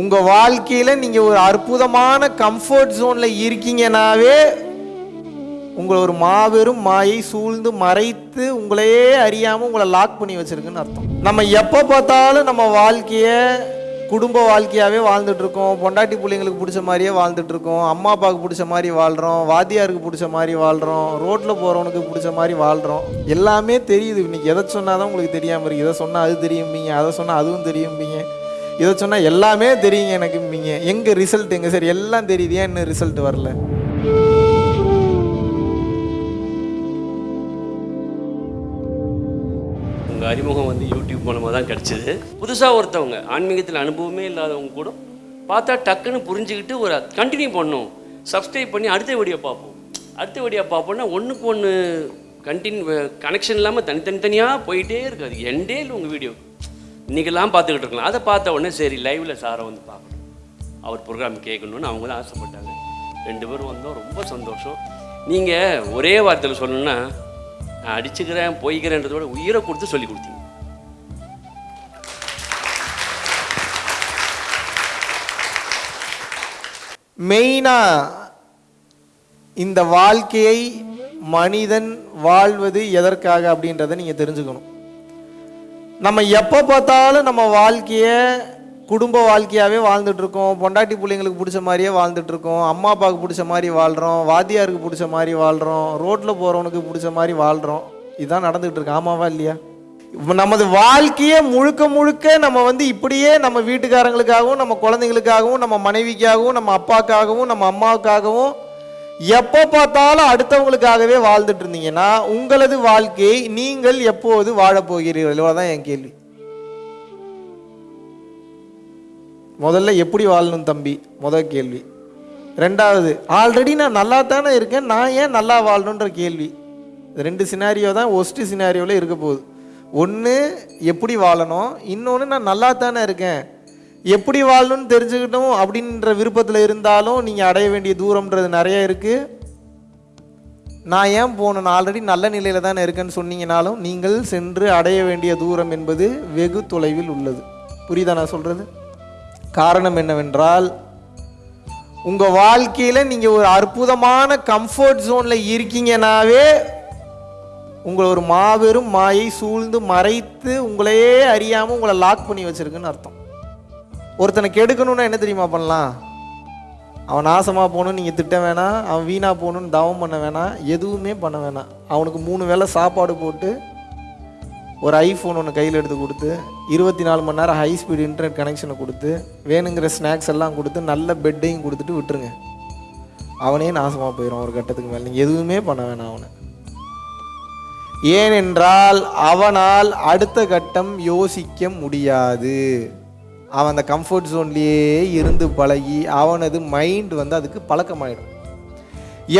உங்கள் வாழ்க்கையில் நீங்கள் ஒரு அற்புதமான கம்ஃபர்ட் ஜோனில் இருக்கீங்கனாவே உங்களை ஒரு மாபெரும் மாயை சூழ்ந்து மறைத்து உங்களையே அறியாமல் உங்களை லாக் பண்ணி வச்சிருக்குன்னு அர்த்தம். நம்ம எப்போ பார்த்தாலும் நம்ம வாழ்க்கையை குடும்ப வாழ்க்கையாகவே வாழ்ந்துட்டுருக்கோம் பொண்டாட்டி பிள்ளைங்களுக்கு பிடிச்ச மாதிரியே வாழ்ந்துட்டுருக்கோம் அம்மா அப்பாவுக்கு பிடிச்ச மாதிரி வாழ்கிறோம் வாத்தியாருக்கு பிடிச்ச மாதிரி வாழ்கிறோம் ரோட்டில் போகிறவனுக்கு பிடிச்ச மாதிரி வாழ்கிறோம் எல்லாமே தெரியுது. இன்னைக்கு எதை சொன்னால் தான் உங்களுக்கு தெரியாமல் இருக்குது இதை சொன்னால் அது தெரியும்பீங்க. அதை சொன்னால் அதுவும் தெரியும்பீங்க. இதை சொன்னால் எல்லாமே தெரியுங்க எனக்கும்பீங்க எங்கே ரிசல்ட் எங்கே சரி எல்லாம் தெரியுது. ஏன் இன்னும் ரிசல்ட் வரல? உங்கள் அறிமுகம் வந்து யூடியூப் மூலமாக தான் கிடச்சிது. புதுசாக ஒருத்தவங்க ஆன்மீகத்தில் அனுபவமே இல்லாதவங்க கூட பார்த்தா டக்குன்னு புரிஞ்சுக்கிட்டு ஒரு கண்டினியூ பண்ணும் சப்ஸ்கிரைப் பண்ணி அடுத்த வீடியோ பார்ப்போம். அடுத்த வீடியோ பார்ப்போம்னா ஒன்றுக்கு ஒன்று கண்டினியூ கனெக்ஷன் இல்லாமல் தனித்தனித்தனியாக போயிட்டே இருக்காது எண்டே இல்லை உங்கள் வீடியோ இன்றைக்கெல்லாம் பார்த்துக்கிட்டு இருக்கலாம். அதை பார்த்த உடனே சரி லைவில் சாரை வந்து பார்க்கணும். அவர் ப்ரோக்ராம் கேட்கணும்னு அவங்க தான் ஆசைப்பட்டாங்க. ரெண்டு பேரும் வந்தோம். ரொம்ப சந்தோஷம். நீங்கள் ஒரே வார்த்தையில் சொல்லணும்னா நான் அடிச்சுக்கிறேன் போய்க்கிறேன்றதோட உயிரை கொடுத்து சொல்லி கொடுத்தீங்க. மெயினாக இந்த வாழ்க்கையை மனிதன் வாழ்வது எதற்காக அப்படின்றத நீங்கள் தெரிஞ்சுக்கணும். நம்ம எப்போ பார்த்தாலும் நம்ம வாழ்க்கையை குடும்ப வாழ்க்கையாகவே வாழ்ந்துட்டுருக்கோம். பொண்டாட்டி பிள்ளைங்களுக்கு பிடிச்ச மாதிரியே வாழ்ந்துட்டுருக்கோம். அம்மா அப்பாவுக்கு பிடிச்ச மாதிரி வாழ்கிறோம் வாத்தியாருக்கு பிடிச்ச மாதிரி வாழ்கிறோம் ரோட்டில் போகிறவனுக்கு பிடிச்ச மாதிரி வாழ்கிறோம் இதுதான் நடந்துகிட்டு இருக்கு. ஆமாவா இல்லையா? நமது வாழ்க்கையை முழுக்க முழுக்க நம்ம வந்து இப்படியே நம்ம வீட்டுக்காரங்களுக்காகவும் நம்ம குழந்தைங்களுக்காகவும் நம்ம மனைவிக்காகவும் நம்ம அப்பாக்காகவும் நம்ம அம்மாவுக்காகவும் எப்போ பார்த்தாலும் அடுத்தவங்களுக்காகவே வாழ்ந்துட்டு இருந்தீங்கன்னா உங்களது வாழ்க்கையை நீங்கள் எப்போது வாழப்போகிறீர்கள் இவ்வளோதான் என் கேள்வி. முதல்ல எப்படி வாழணும் தம்பி? முதல் கேள்வி. ரெண்டாவது ஆல்ரெடி நான் நல்லா தானே இருக்கேன் நான் ஏன் நல்லா வாழணுன்ற கேள்வி. ரெண்டு சினாரியோ தான் ஒஸ்ட் சினாரியோவில் இருக்க போகுது. ஒன்று எப்படி வாழணும்? இன்னொன்று நான் நல்லா தானே இருக்கேன். எப்படி வாழணும்னு தெரிஞ்சுக்கிட்டோம் அப்படின்ற விருப்பத்தில் இருந்தாலும் நீங்கள் அடைய வேண்டிய தூரம்ன்றது நிறைய இருக்குது நான் ஏன் போகணும்? நான் ஆல்ரெடி நல்ல நிலையில் தானே இருக்கேன்னு சொன்னீங்கனாலும் நீங்கள் சென்று அடைய வேண்டிய தூரம் என்பது வெகு தொலைவில் உள்ளது. புரியுதா நான் சொல்கிறது காரணம் என்னவென்றால் உங்கள் வாழ்க்கையில் நீங்கள் ஒரு அற்புதமான கம்ஃபர்ட் ஜோனில் இருக்கீங்கனாவே உங்களை ஒரு மாபெரும் மாயை சூழ்ந்து மறைத்து உங்களையே அறியாமல் உங்களை லாக் பண்ணி வச்சுருக்குன்னு அர்த்தம். ஒருத்தனை கெடுக்கணும்னா என்ன தெரியுமா பண்ணலாம்? அவன் நாசமாக போகணும்னு நீங்கள் திட்ட வேணாம் அவன் வீணாக போகணுன்னு தவம் பண்ண வேணாம் எதுவுமே பண்ண வேணாம். அவனுக்கு மூணு வேளை சாப்பாடு போட்டு ஒரு ஐஃபோன் ஒன்று கையில் எடுத்து கொடுத்து இருபத்தி நாலு மணி நேரம் ஹை ஸ்பீட் இன்டர்நெட் கனெக்ஷனை கொடுத்து வேணுங்கிற ஸ்நாக்ஸ் எல்லாம் கொடுத்து நல்ல பெட்டையும் கொடுத்துட்டு விட்டுருங்க. அவனே நாசமாக போயிடும் ஒரு கட்டத்துக்கு மேலே. நீங்கள் எதுவுமே பண்ண வேணாம் அவனை. ஏனென்றால் அவனால் அடுத்த கட்டம் யோசிக்க முடியாது. அவன் அந்த கம்ஃபர்ட் ஜோன்லேயே இருந்து பழகி அவனது மைண்ட் வந்து அதுக்கு பழக்கமாயிடும்.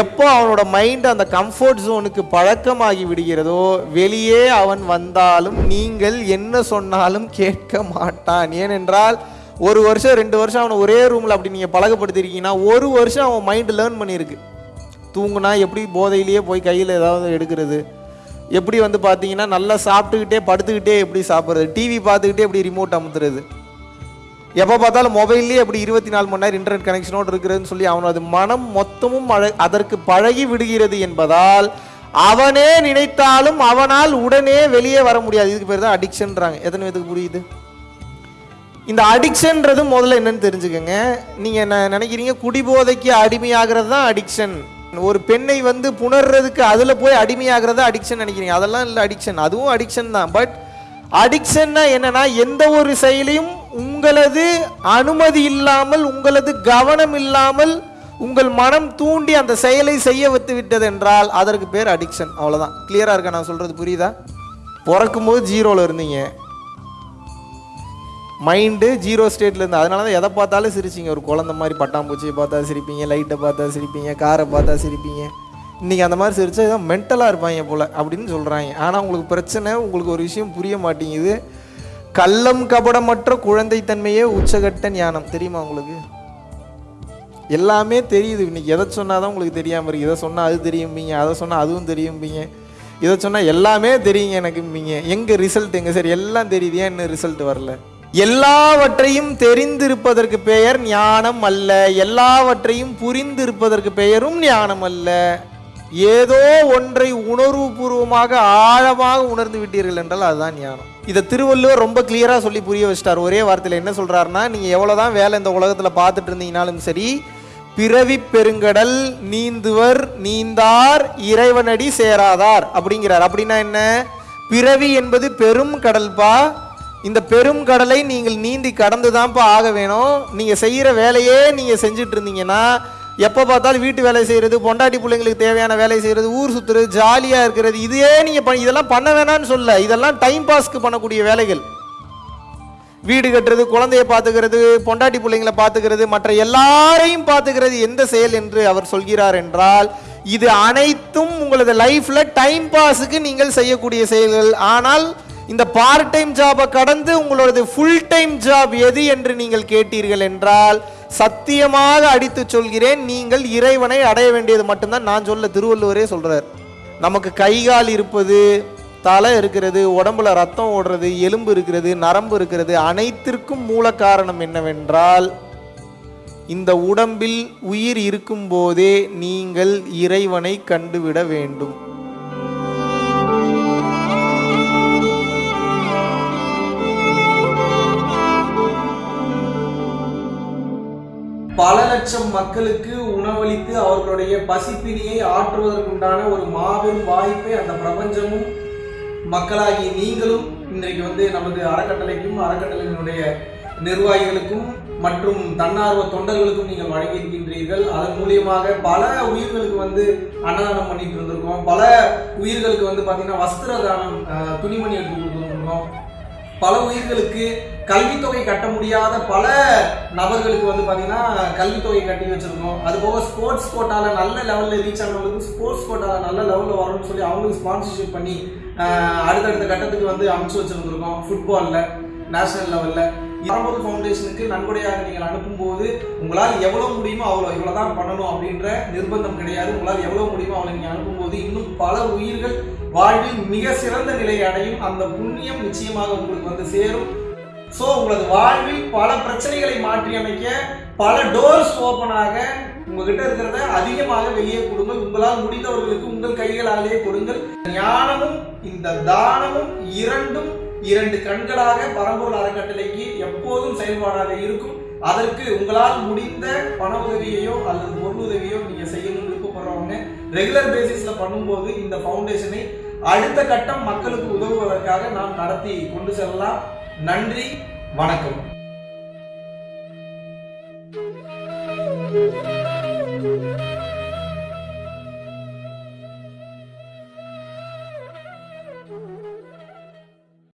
எப்போ அவனோட மைண்ட் அந்த கம்ஃபர்ட் ஜோனுக்கு பழக்கமாகி விடுகிறதோ வெளியே அவன் வந்தாலும் நீங்கள் என்ன சொன்னாலும் கேட்க மாட்டான். ஏனென்றால் ஒரு வருஷம் ரெண்டு வருஷம் அவனை ஒரே ரூமில் அப்படி நீங்கள் பழகப்படுத்திருக்கீங்கன்னா ஒரு வருஷம் அவன் மைண்டு லேர்ன் பண்ணியிருக்கு. தூங்குனா எப்படி போதையிலேயே போய் கையில் ஏதாவது எடுக்கிறது? எப்படி வந்து பார்த்தீங்கன்னா நல்லா சாப்பிட்டுக்கிட்டே படுத்துக்கிட்டே எப்படி சாப்பிட்றது? டிவி பார்த்துக்கிட்டே எப்படி ரிமோட் அமுத்துறது? எப்போ பார்த்தாலும் மொபைல்லேயே எப்படி இருபத்தி நாலு மணி நேரம் இன்டர்நெட் கனெக்ஷனோடு இருக்கிறதுன்னு சொல்லி அவனது மனம் மொத்தமும் அதற்கு பழகி விடுகிறது என்பதால் அவனே நினைத்தாலும் அவனால் உடனே வெளியே வர முடியாது. இதுக்கு பேர் தான் அடிக்ஷன்றாங்க எத்தனை பேத்துக்கு புரியுது? இந்த அடிக்ஷன்றது முதல்ல என்னன்னு தெரிஞ்சுக்கோங்க. நீங்கள் என்ன நினைக்கிறீங்க? குடிபோதைக்கு அடிமையாகிறது தான் அடிக்ஷன் ஒரு பெண்ணை வந்து புணர்றதுக்கு அதில் போய் அடிமையாகிறது அடிக்ஷன் நினைக்கிறீங்க. அதெல்லாம் இல்லை அடிக்ஷன் அதுவும் அடிக்ஷன் தான். பட் அடிக்ஷன்னா என்னன்னா எந்த ஒரு செயலையும் உங்களது அனுமதி இல்லாமல் உங்களது கவனம் இல்லாமல் உங்கள் மனம் தூண்டி அந்த செயலை செய்ய வைத்து விட்டது என்றால் அதற்கு பேர் அடிக்ஷன் அவ்வளோதான் கிளியராக இருக்கா? நான் சொல்கிறது புரியுதா? பிறக்கும்போது ஜீரோவில் இருந்தீங்க. மைண்டு ஜீரோ ஸ்டேட்டில் இருந்து அதனால தான் எதை பார்த்தாலும் சிரிச்சிங்க. ஒரு குழந்த மாதிரி பட்டாம்பூச்சியை பார்த்தா சிரிப்பீங்க லைட்டை பார்த்தா சிரிப்பீங்க காரை பார்த்தா சிரிப்பீங்க. இன்றைக்கி அந்த மாதிரி சிரித்தா இதான் மென்டலாக இருப்பாங்க போல் அப்படின்னு சொல்கிறாங்க ஆனால் உங்களுக்கு பிரச்சனை உங்களுக்கு ஒரு விஷயம் புரிய மாட்டேங்குது. கள்ளம் கபடமற்ற குழந்தைத்தன்மையே உச்சகட்ட ஞானம். தெரியுமா உங்களுக்கு? எல்லாமே தெரியுது. இன்னைக்கு எதை சொன்னால் தான் உங்களுக்கு தெரியாமல் இருக்கு. இதை சொன்னால் அது தெரியும்பீங்க அதை சொன்னால் அதுவும் தெரியும்பீங்க. இதை சொன்னால் எல்லாமே தெரியுங்க எனக்கும்பீங்க. எங்கே ரிசல்ட் எங்கே? சரி எல்லாம் தெரியுது. ஏன் இன்னும் ரிசல்ட் வரல? எல்லாவற்றையும் தெரிந்திருப்பதற்கு பெயர் ஞானம் அல்ல. எல்லாவற்றையும் புரிந்திருப்பதற்கு பெயரும் ஞானம் அல்ல. ஏதோ ஒன்றை உணர்வுபூர்வமாக ஆழமாக உணர்ந்து விட்டீர்கள் என்றால் அதுதான் ஞானம். இதை திருவள்ளுவர் ரொம்ப கிளியராக சொல்லி புரிய வச்சிட்டார். ஒரே வார்த்தையில் என்ன சொல்கிறாருன்னா நீங்கள் எவ்வளோ தான் வேலை இந்த உலகத்தில் பார்த்துட்டு இருந்தீங்கனாலும் சரி பிறவி பெருங்கடல் நீந்துவர் நீந்தார் இறைவனடி சேராதார் அப்படிங்கிறார். அப்படின்னா என்ன? பிறவி என்பது பெரும் கடல்பா. இந்த பெரும் கடலை நீங்கள் நீந்தி கடந்து தான்ப்பா ஆக வேணும். நீங்கள் செய்கிற வேலையே நீங்கள் செஞ்சுட்டு இருந்தீங்கன்னா எப்போ பார்த்தாலும் வீட்டு வேலை செய்கிறது பொண்டாட்டி பிள்ளைங்களுக்கு தேவையான வேலை செய்கிறது ஊர் சுற்றுறது ஜாலியாக இருக்கிறது இதே நீங்கள் பண்ண இதெல்லாம் பண்ண வேணாம்னு சொல்ல. இதெல்லாம் டைம் பாஸ்க்கு பண்ணக்கூடிய வேலைகள். வீடு கட்டுறது குழந்தைய பார்த்துக்கிறது பொண்டாட்டி பிள்ளைங்களை பார்த்துக்கிறது மற்ற எல்லாரையும் பார்த்துக்கிறது எந்த செயல் என்று அவர் சொல்கிறார் என்றால் இது அனைத்தும் உங்களது லைஃப்பில் டைம் பாஸுக்கு நீங்கள் செய்யக்கூடிய செயல்கள். ஆனால் இந்த பார்ட் டைம் ஜாபை கடந்து உங்களோடது ஃபுல் டைம் ஜாப் எது என்று நீங்கள் கேட்டீர்கள் என்றால் சத்தியமாக அடித்து சொல்கிறேன் நீங்கள் இறைவனை அடைய வேண்டியது மட்டும்தான் நான் சொல்ல திருவள்ளுவரே சொல்கிறார் நமக்கு கை கால் இருப்பது தலை இருக்கிறது உடம்புல ரத்தம் ஓடுறது எலும்பு இருக்கிறது நரம்பு இருக்கிறது அனைத்திற்கும் மூல காரணம் என்னவென்றால் இந்த உடம்பில் உயிர் இருக்கும்போதே நீங்கள் இறைவனை கண்டுவிட வேண்டும். லட்சம் மக்களுக்கு உணவளித்து அவர்களுடைய பசிப்பினியை ஆற்றுவதற்குண்டான ஒரு மாபெரும் வாய்ப்பை அந்த பிரபஞ்சமும் மக்களாகி நீங்களும் இன்றைக்கு வந்து நமது அறக்கட்டளைக்கும் அறக்கட்டளையினுடைய நிர்வாகிகளுக்கும் மற்றும் தன்னார்வ தொண்டர்களுக்கும் நீங்கள் வழங்கியிருக்கின்றீர்கள். அதன் மூலியமாக பல உயிர்களுக்கு வந்து அன்னதானம் பண்ணிட்டு இருந்திருக்கோம். பல உயிர்களுக்கு வந்து பார்த்தீங்கன்னா வஸ்திர தானம் அஹ், துணிமணி எடுத்து கொடுத்துருக்கோம் பல உயிர்களுக்கு கல்வித்தொகை கட்ட முடியாத பல நபர்களுக்கு வந்து பார்த்தீங்கன்னா கல்வித்தொகை கட்டி வச்சுருக்கோம். அது போக ஸ்போர்ட்ஸ் கோட்டாவில் நல்ல லெவலில் ரீச் ஆனவங்களுக்கு ஸ்போர்ட்ஸ் கோட்டாவில் நல்ல லெவலில் வரணும்னு சொல்லி அவங்களுக்கு ஸ்பான்சர்ஷிப் பண்ணி அடுத்தடுத்த கட்டத்துக்கு வந்து அமைச்சு வச்சுருந்துருக்கோம். ஃபுட்பாலில் நேஷனல் லெவலில் பரம்பொருள் ஃபவுண்டேஷனுக்கு நன்கொடையாக நீங்கள் அனுப்பும்போது உங்களால் எவ்வளோ முடியுமோ அவ்வளோ இவ்வளோ தான் பண்ணணும் அப்படின்ற நிர்பந்தம் கிடையாது. உங்களால் எவ்வளோ முடியுமோ அவ்வளோ நீங்கள் அனுப்பும்போது இன்னும் பல உயிர்கள் வாழ்வில் மிக சிறந்த நிலையை அடையும் அந்த புண்ணியம் நிச்சயமாக உங்களுக்கு வந்து சேரும். ஸோ உங்களது வாழ்வில் பல பிரச்சனைகளை மாற்றி அமைக்க பல டோர்ஸ் ஓப்பனாக உங்ககிட்ட இருக்கிறத அதிகமாக வெளியே கொடுங்கள். உங்களால் முடிந்தவர்களுக்கு உங்கள் கைகளாலேயே கொடுங்கள். ஞானமும் இந்த தானமும் இரண்டும் இரண்டு கண்களாக பரம்பூர் அறக்கட்டளைக்கு எப்போதும் செயல்பாடாக இருக்கும். அதற்கு உங்களால் முடிந்த பண உதவியையோ அல்லது பொருள் உதவியோ நீங்க செய்யணும் விருப்பப்படுறவங்க ரெகுலர் பேசிஸ்ல பண்ணும்போது இந்த ஃபவுண்டேஷனை அடுத்த கட்டம் மக்களுக்கு உதவுவதற்காக நாம் நடத்தி கொண்டு செல்லலாம். நன்றி வணக்கம்.